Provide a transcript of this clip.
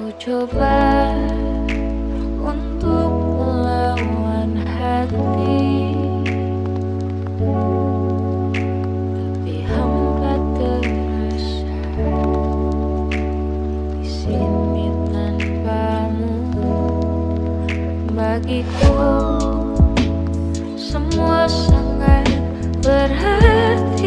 Ku coba untuk melawan hati. Tapi hampa terasa Di sini tanpamu. Bagiku semua sangat berhati.